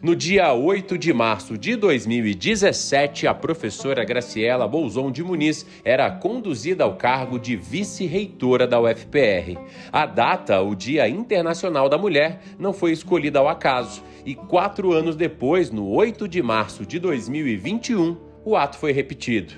No dia 8 de março de 2017, a professora Graciela Bolzon de Muniz era conduzida ao cargo de vice-reitora da UFPR. A data, o Dia Internacional da Mulher, não foi escolhida ao acaso e quatro anos depois, no 8 de março de 2021, o ato foi repetido.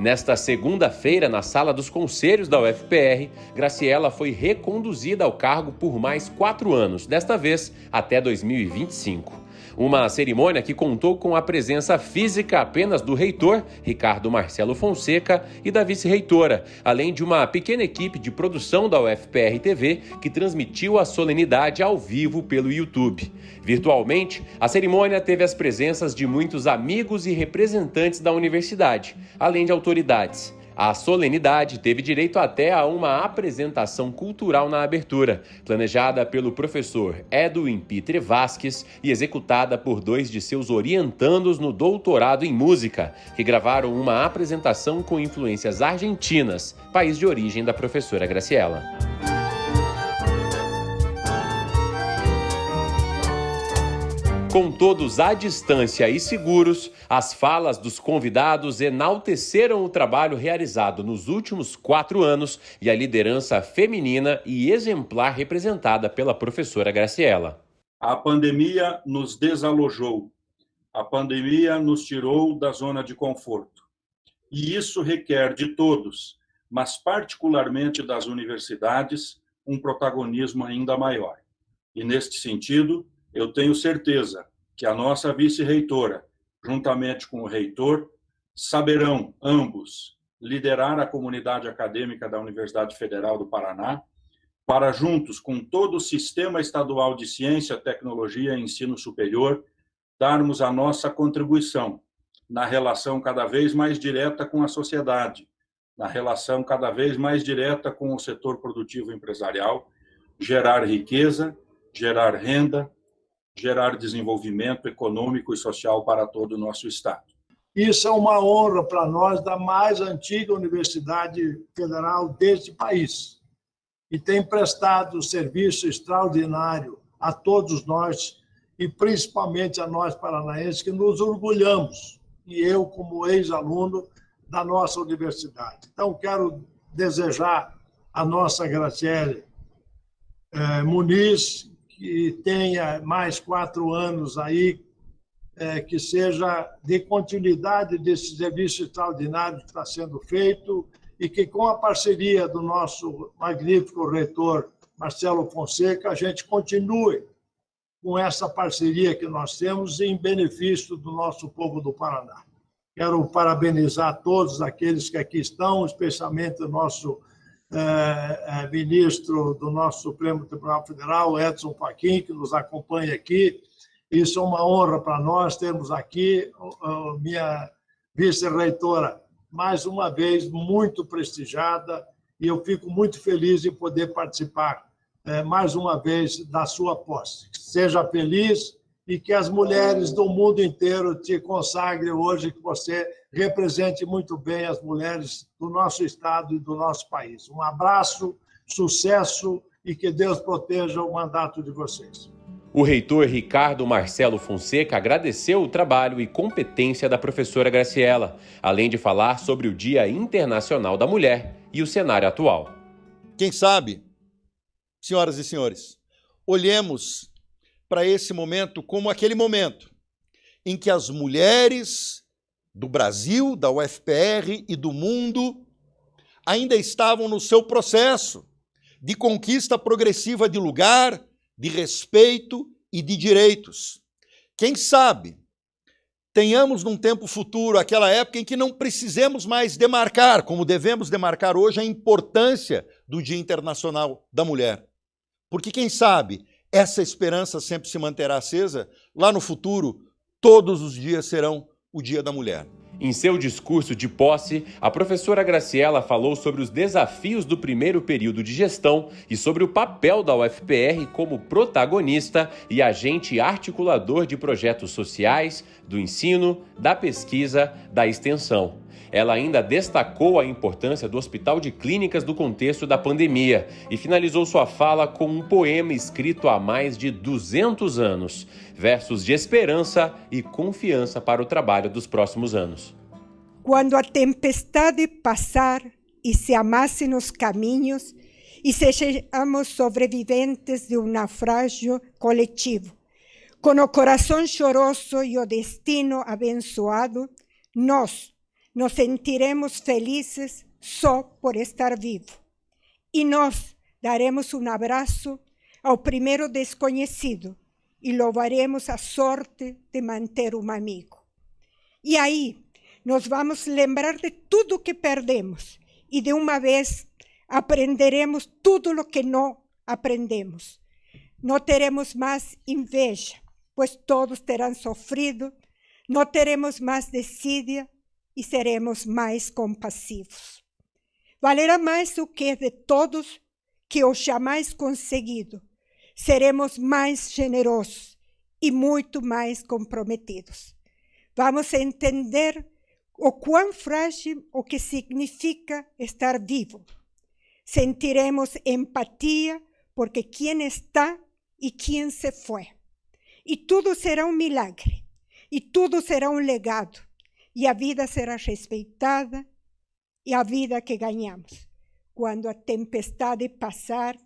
Nesta segunda-feira, na sala dos conselhos da UFPR, Graciela foi reconduzida ao cargo por mais quatro anos, desta vez até 2025. Uma cerimônia que contou com a presença física apenas do reitor, Ricardo Marcelo Fonseca, e da vice-reitora, além de uma pequena equipe de produção da UFPR TV que transmitiu a solenidade ao vivo pelo YouTube. Virtualmente, a cerimônia teve as presenças de muitos amigos e representantes da universidade, além de autoridades. A solenidade teve direito até a uma apresentação cultural na abertura, planejada pelo professor Edwin Pitre Vasques e executada por dois de seus orientandos no doutorado em música, que gravaram uma apresentação com influências argentinas, país de origem da professora Graciela. Com todos à distância e seguros, as falas dos convidados enalteceram o trabalho realizado nos últimos quatro anos e a liderança feminina e exemplar representada pela professora Graciela. A pandemia nos desalojou, a pandemia nos tirou da zona de conforto. E isso requer de todos, mas particularmente das universidades, um protagonismo ainda maior. E, neste sentido, eu tenho certeza que a nossa vice-reitora, juntamente com o reitor, saberão ambos liderar a comunidade acadêmica da Universidade Federal do Paraná para juntos com todo o sistema estadual de ciência, tecnologia e ensino superior darmos a nossa contribuição na relação cada vez mais direta com a sociedade, na relação cada vez mais direta com o setor produtivo empresarial, gerar riqueza, gerar renda, gerar desenvolvimento econômico e social para todo o nosso Estado. Isso é uma honra para nós da mais antiga universidade federal deste país e tem prestado serviço extraordinário a todos nós e principalmente a nós paranaenses que nos orgulhamos e eu como ex-aluno da nossa universidade. Então quero desejar a nossa Graciele eh, Muniz que tenha mais quatro anos aí, é, que seja de continuidade desse serviço extraordinário que está sendo feito e que, com a parceria do nosso magnífico reitor Marcelo Fonseca, a gente continue com essa parceria que nós temos em benefício do nosso povo do Paraná. Quero parabenizar todos aqueles que aqui estão, especialmente o nosso é, é, ministro do nosso Supremo Tribunal Federal, Edson Fachin, que nos acompanha aqui. Isso é uma honra para nós termos aqui minha vice-reitora, mais uma vez, muito prestigiada, e eu fico muito feliz em poder participar é, mais uma vez da sua posse. Seja feliz e que as mulheres do mundo inteiro te consagrem hoje, que você represente muito bem as mulheres do nosso Estado e do nosso país. Um abraço, sucesso e que Deus proteja o mandato de vocês. O reitor Ricardo Marcelo Fonseca agradeceu o trabalho e competência da professora Graciela, além de falar sobre o Dia Internacional da Mulher e o cenário atual. Quem sabe, senhoras e senhores, olhemos para esse momento como aquele momento em que as mulheres do Brasil, da UFPR e do mundo ainda estavam no seu processo de conquista progressiva de lugar, de respeito e de direitos. Quem sabe tenhamos num tempo futuro aquela época em que não precisemos mais demarcar, como devemos demarcar hoje, a importância do Dia Internacional da Mulher. Porque quem sabe essa esperança sempre se manterá acesa, lá no futuro, todos os dias serão o Dia da Mulher. Em seu discurso de posse, a professora Graciela falou sobre os desafios do primeiro período de gestão e sobre o papel da UFPR como protagonista e agente articulador de projetos sociais, do ensino, da pesquisa, da extensão. Ela ainda destacou a importância do Hospital de Clínicas no contexto da pandemia e finalizou sua fala com um poema escrito há mais de 200 anos, versos de esperança e confiança para o trabalho dos próximos anos. Quando a tempestade passar e se amassem os caminhos e sejamos sobreviventes de um naufrágio coletivo, com o coração choroso e o destino abençoado, nós nos sentiremos felizes só por estar vivo. E nós daremos um abraço ao primeiro desconhecido e louvaremos a sorte de manter um amigo. E aí, nós vamos lembrar de tudo que perdemos e de uma vez aprenderemos tudo o que não aprendemos. Não teremos mais inveja, pois todos terão sofrido, não teremos mais desídia e seremos mais compassivos. Valerá mais o que de todos que o jamais conseguido. Seremos mais generosos e muito mais comprometidos. Vamos entender o quão frágil o que significa estar vivo. Sentiremos empatia porque quem está e quem se foi. E tudo será um milagre, e tudo será um legado, e a vida será respeitada, e a vida que ganhamos. Quando a tempestade passar,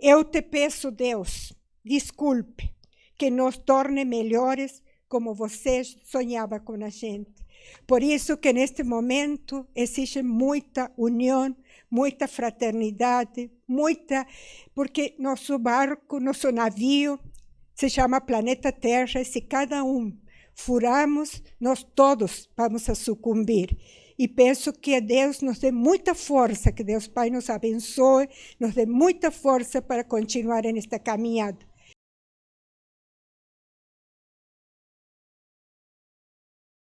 eu te peço, Deus, desculpe, que nos torne melhores como você sonhava com a gente. Por isso que neste momento existe muita união, muita fraternidade, muita, porque nosso barco, nosso navio se chama planeta Terra, e se cada um furarmos, nós todos vamos a sucumbir. E peço que Deus nos dê muita força, que Deus Pai nos abençoe, nos dê muita força para continuar nesta caminhada.